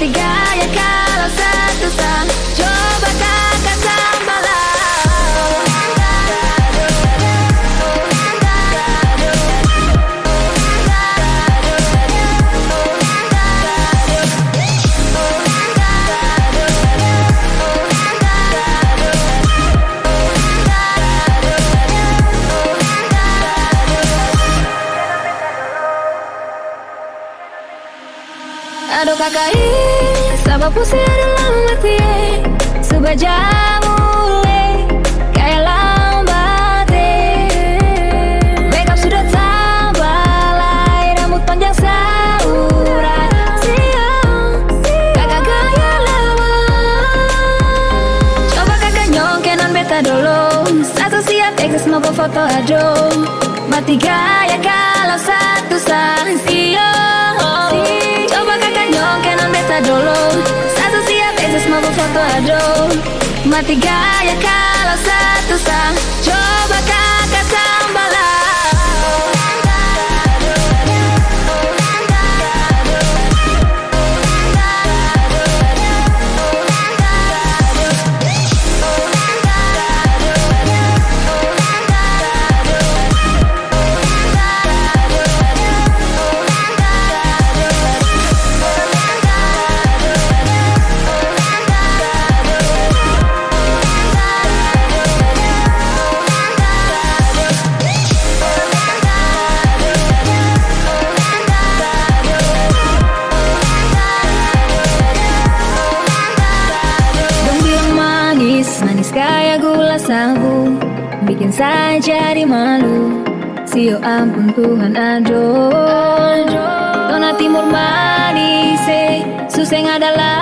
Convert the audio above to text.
Mati gaya kalau Aduh kakak ih, sabab pusing ada lama mati eh. Sebajam mulai, kayak lambat eh. Makeup sudah tambalai, rambut panjang saurai Siang, kakak gaya lama Coba kakak nyongke non beta dulu Satu siap eksis mau foto ado Mati gaya kalau mau foto ado Mati gaya kalau satu sang Coba kakak tambah manis kayak gula sabu Bikin saya jadi malu Sio ampun Tuhan aduh Nona timur manis eh Susah ada lawan eh